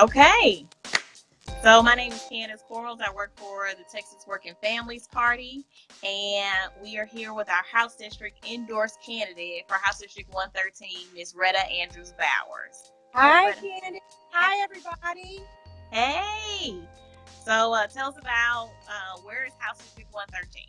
Okay. So my name is Candace Quarles. I work for the Texas Working Families Party, and we are here with our House District endorsed candidate for House District 113, Ms. Retta Andrews Bowers. Hi, Retta. Candace. Hi, everybody. Hey. So uh, tell us about uh, where is House District 113?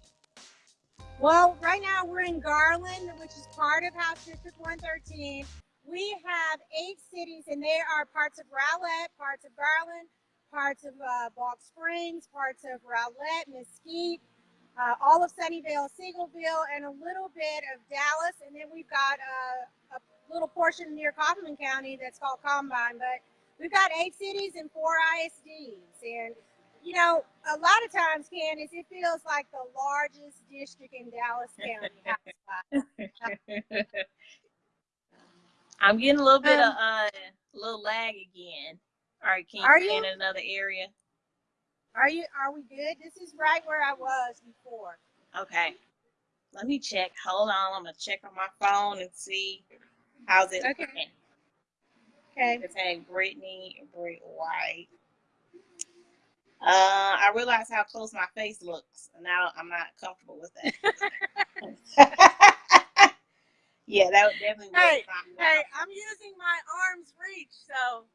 Well, right now we're in Garland, which is part of House District 113. We have eight cities, and they are parts of Rowlett, parts of Garland, parts of uh, Springs, parts of Rowlett, Mesquite, uh, all of Sunnyvale, Seagoville, and a little bit of Dallas. And then we've got uh, a little portion near Kaufman County that's called Combine. But we've got eight cities and four ISDs. And, you know, a lot of times, Candace, it feels like the largest district in Dallas County. I'm getting a little bit um, of uh, a little lag again. All right, can you you in another area? Are you? Are we good? This is right where I was before. Okay. Let me check. Hold on. I'm gonna check on my phone and see how's it. Okay. Okay. It's saying Brittany Britt White. Uh, I realize how close my face looks, and now I'm not comfortable with that. Yeah, that would definitely work. Hey, hey, I'm using my arm's reach, so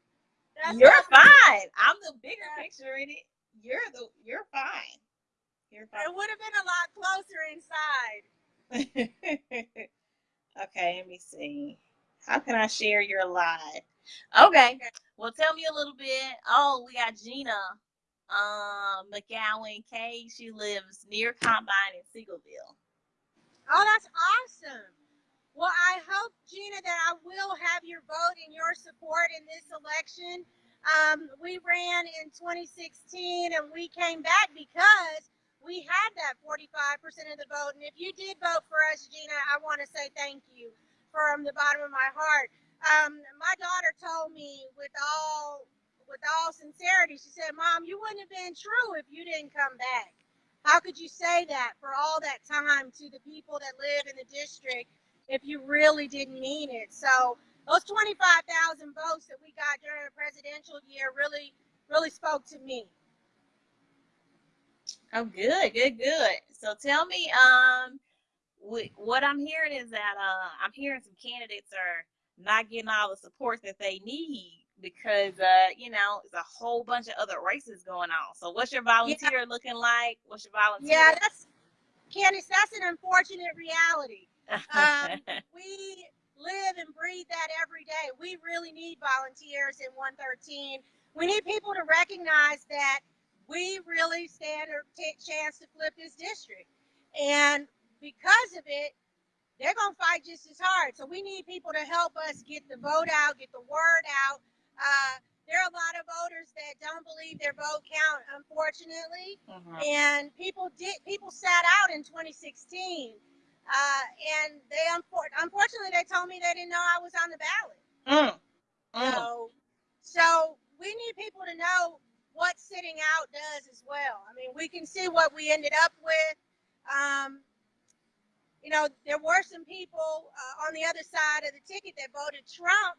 you're fine. I'm the bigger yeah. picture in it. You're the you're fine. You're fine. It would have been a lot closer inside. okay, let me see. How can I share your live? Okay. okay. Well, tell me a little bit. Oh, we got Gina um, McGowan K. She lives near Combine in Seagoville. Oh, that's awesome. Well, I hope, Gina, that I will have your vote and your support in this election. Um, we ran in 2016 and we came back because we had that 45% of the vote. And if you did vote for us, Gina, I want to say thank you from the bottom of my heart. Um, my daughter told me with all with all sincerity, she said, Mom, you wouldn't have been true if you didn't come back. How could you say that for all that time to the people that live in the district if you really didn't mean it. So those 25,000 votes that we got during the presidential year really, really spoke to me. Oh, good, good, good. So tell me, um, what I'm hearing is that uh, I'm hearing some candidates are not getting all the support that they need because uh, you know, there's a whole bunch of other races going on. So what's your volunteer yeah. looking like? What's your volunteer? Yeah, that's Candace. that's an unfortunate reality. Um, we live and breathe that every day. We really need volunteers in 113. We need people to recognize that we really stand a chance to flip this district. And because of it, they're going to fight just as hard. So we need people to help us get the vote out, get the word out. Uh, there are a lot of voters that don't believe their vote count, unfortunately. Uh-huh. And people did people sat out in 2016 uh, and they unfortunately they told me they didn't know I was on the ballot. Mm. Mm. So, so we need people to know what sitting out does as well. I mean, we can see what we ended up with. Um, you know, there were some people uh, on the other side of the ticket that voted Trump.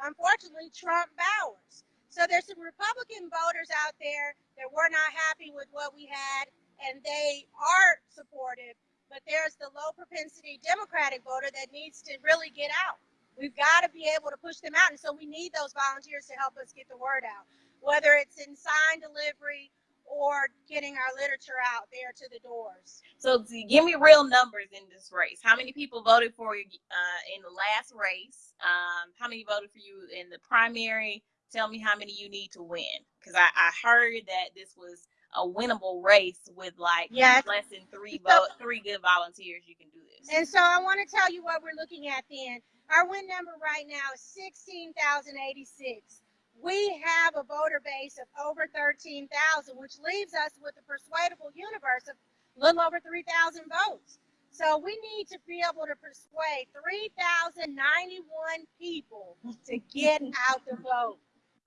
Unfortunately, Trump Bowers. So there's some Republican voters out there that were not happy with what we had, and they are supportive but there's the low propensity Democratic voter that needs to really get out. We've got to be able to push them out. And so we need those volunteers to help us get the word out, whether it's in sign delivery or getting our literature out there to the doors. So give me real numbers in this race. How many people voted for you uh, in the last race? Um, how many voted for you in the primary? Tell me how many you need to win. Because I, I heard that this was a winnable race with like yes. less than three so, three good volunteers, you can do this. And so I want to tell you what we're looking at then. Our win number right now is 16,086. We have a voter base of over 13,000, which leaves us with a persuadable universe of a little over 3,000 votes. So we need to be able to persuade 3,091 people to get out the vote.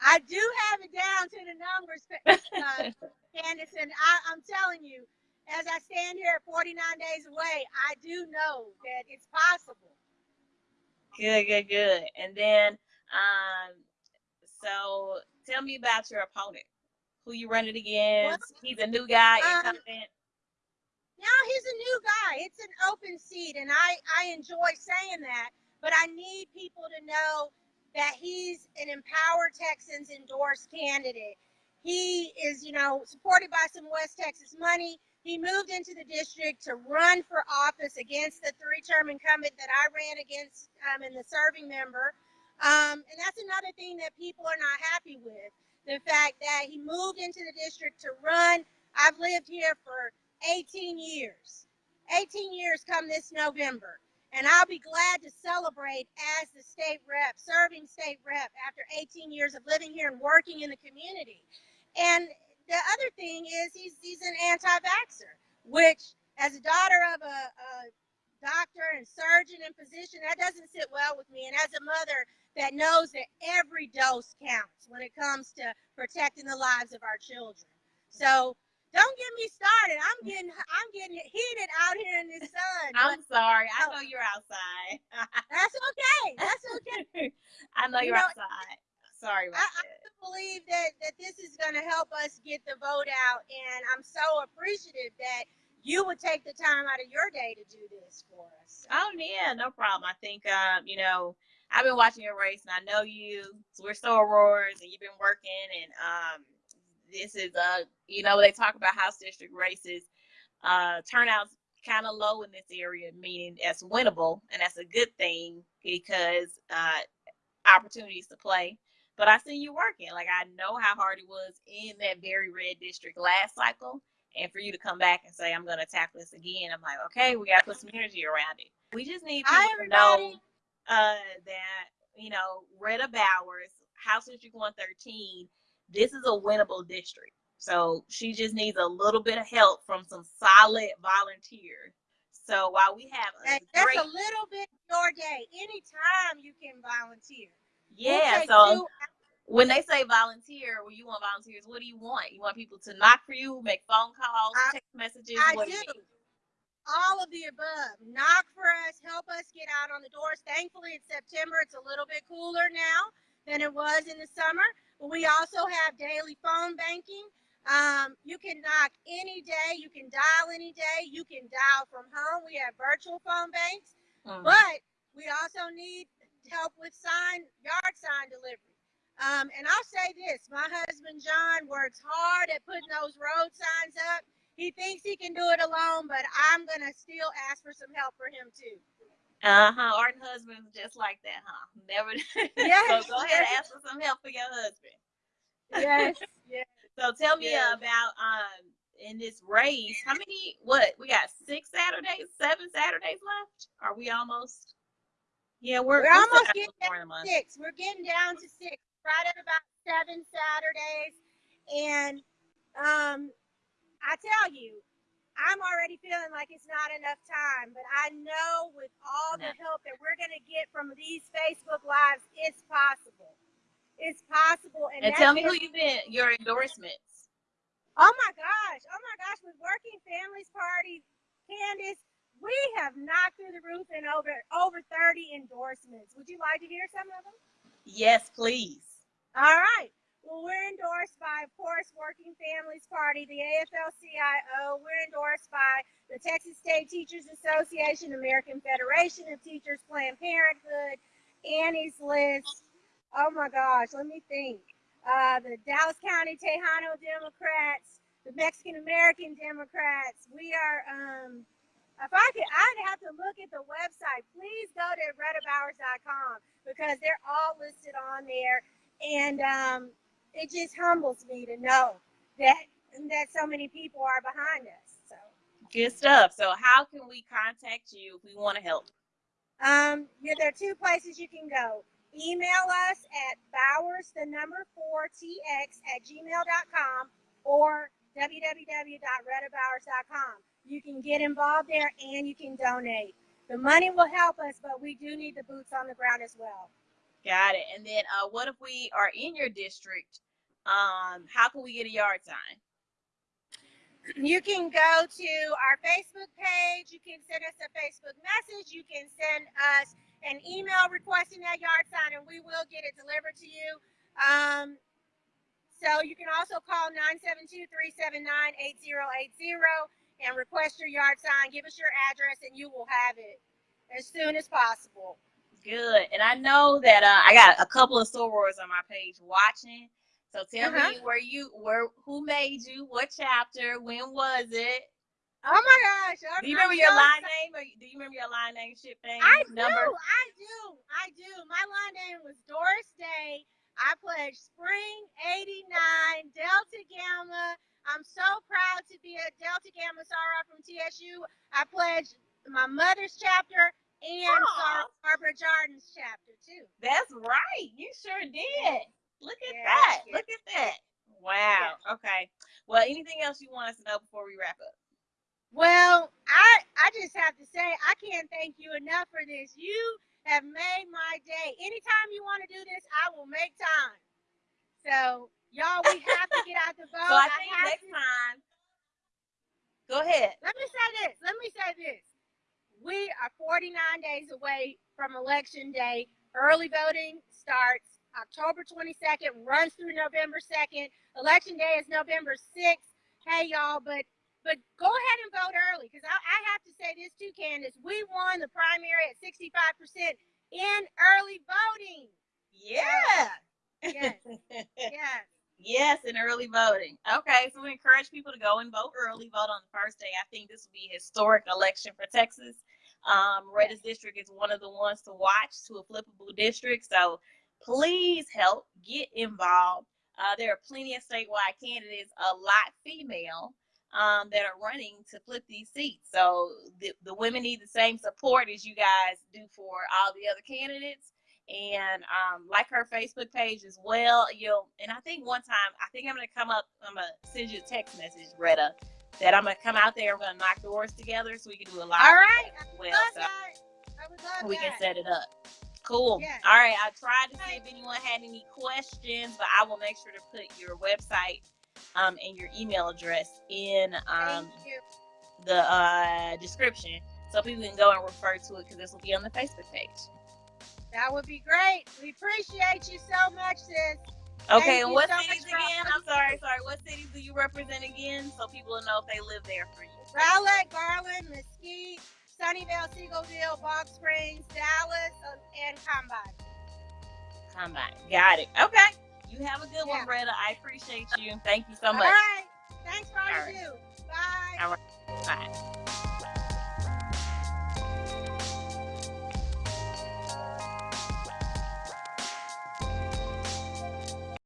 I do have it down to the numbers, uh, Candace, and I, I'm telling you, as I stand here 49 days away, I do know that it's possible. Good, good, good. And then, um, so tell me about your opponent. Who you running against? Well, he's a new guy, um, No, he's a new guy. It's an open seat, and I I enjoy saying that. But I need people to know that he's an Empower Texans endorsed candidate. He is, you know, supported by some West Texas money. He moved into the district to run for office against the three-term incumbent that I ran against um, and the serving member. Um, and that's another thing that people are not happy with. The fact that he moved into the district to run. I've lived here for 18 years. 18 years come this November. And I'll be glad to celebrate as the state rep, serving state rep after 18 years of living here and working in the community. And the other thing is he's he's an anti-vaxxer, which as a daughter of a, a doctor and surgeon and physician, that doesn't sit well with me. And as a mother that knows that every dose counts when it comes to protecting the lives of our children. So don't get me started. I'm getting I'm getting heated out here in the sun. I'm sorry. I know you're outside. that's okay. That's okay. I know you're you know, outside. Sorry about I, that. Believe that that this is going to help us get the vote out, and I'm so appreciative that you would take the time out of your day to do this for us. Oh yeah, no problem. I think um, you know I've been watching your race, and I know you. So we're sorors, and you've been working, and um, this is a you know they talk about house district races. Uh, turnouts kind of low in this area, meaning that's winnable, and that's a good thing because uh, opportunities to play but I see you working. Like I know how hard it was in that very red district last cycle. And for you to come back and say, I'm going to tackle this again, I'm like, okay, we got to put some energy around it. We just need people Hi, to know uh, that, you know, Retta Bowers, House District 113, this is a winnable district. So she just needs a little bit of help from some solid volunteers. So while we have a that's great, a little bit your day. Anytime you can volunteer. Yeah. so when they say volunteer, when you want volunteers, what do you want? You want people to knock for you, make phone calls, I, text messages? I what do. do all of the above. Knock for us, help us get out on the doors. Thankfully, it's September. It's a little bit cooler now than it was in the summer. But we also have daily phone banking. Um, you can knock any day. You can dial any day. You can dial from home. We have virtual phone banks. Mm. But we also need help with sign yard sign delivery. Um, and I'll say this: my husband John works hard at putting those road signs up. He thinks he can do it alone, but I'm gonna still ask for some help for him too. Uh huh. Our husband's just like that, huh? Never. Yes. so go ahead and ask for some help for your husband. Yes. yes. So tell me yes. about um in this race. How many? What we got? Six Saturdays, seven Saturdays left. Are we almost? Yeah, we're, we're, almost getting down to six. We're getting down to six, right at about seven Saturdays. And um, I tell you, I'm already feeling like it's not enough time, but I know with all the help that we're going to get from these Facebook Lives, it's possible. It's possible. And, and tell me who you've been, your endorsements. Oh my gosh. Oh my gosh. With Working Families Party, Candace, we have knocked through the roof and over over 30 endorsements. Would you like to hear some of them? Yes, please. All right. Well, we're endorsed by, of course, Working Families Party, the AFL-CIO. We're endorsed by the Texas State Teachers Association, American Federation of Teachers, Planned Parenthood, Annie's List. Oh my gosh, let me think. Uh, the Dallas County Tejano Democrats, the Mexican American Democrats. We are um, if I could, I'd have to look at the website. Please go to rettabowers.com because they're all listed on there. And um, it just humbles me to know that that so many people are behind us. So good stuff. So how can we contact you if we want to help? Um, yeah, there are two places you can go. Email us at bowers, the number four tx at gmail.com or www.rettabowers.com. You can get involved there and you can donate. The money will help us, but we do need the boots on the ground as well. Got it. And then uh, what if we are in your district? Um, how can we get a yard sign? You can go to our Facebook page. You can send us a Facebook message. You can send us an email requesting that yard sign, and we will get it delivered to you. Um, So you can also call 972-379-8080 and request your yard sign. Give us your address and you will have it as soon as possible. Good. And I know that uh, I got a couple of sorors on my page watching. So tell Uh-huh. me where you where who made you, what chapter, when was it? Oh my gosh. I'm, Do you I'm remember your so line name or do you remember your line name ship thing I number? do, I do, I do. My line name was Doris Day. I pledged Spring 89, Delta Gamma. I'm so proud to be a Delta Gamma Soror from TSU. I pledged my mother's chapter and Aw. Soror Barbara Jordan's chapter too. That's right. You sure did. Look at Yeah, that. yeah. Look at that. Wow. Okay. Well, anything else you want us to know before we wrap up? Well, I I just have to say I can't thank you enough for this. You have made my day. Anytime you want to do this, I will make time. So y'all, we have to get out the boat. so I think have next to- time Go ahead. Let me say this. Let me say this. We are 49 days away from election day. Early voting starts October 22nd, runs through November 2nd. Election day is November 6th. Hey y'all, but but go ahead and vote early because I, I have to say this too, Candace. We won the primary at 65% in early voting. Yeah. Yes. Yes. Yes, in early voting. Okay, so we encourage people to go and vote early, vote on the first day. I think this will be a historic election for Texas. Um, Retta's District is one of the ones to watch to a flippable district. So please help get involved. Uh, there are plenty of statewide candidates, a lot female, um, that are running to flip these seats. So the, the women need the same support as you guys do for all the other candidates and um, like her Facebook page as well. You'll and I think one time I think I'm gonna come up. I'm gonna send you a text message, Retta, that I'm gonna come out there. We're gonna knock doors together so we can do a live. All right. well, so that. I would love we can set it up. Cool. Yes. All right. I tried to see if anyone had any questions, but I will make sure to put your website um, and your email address in um, the uh, description so people can go and refer to it because this will be on the Facebook page. That would be great. We appreciate you so much, sis. Okay, and what so cities again? I'm sorry, sorry. What cities do you represent again? So people will know if they live there for you. Rowlett, Garland, Mesquite, Sunnyvale, Seagoville, Balch Springs, Dallas, uh, and Combine. Combine. Got it. Okay. You have a good Yeah. one, Bretta. I appreciate you. Thank you so much. right. Thanks for all All you do. Bye. All right. Bye.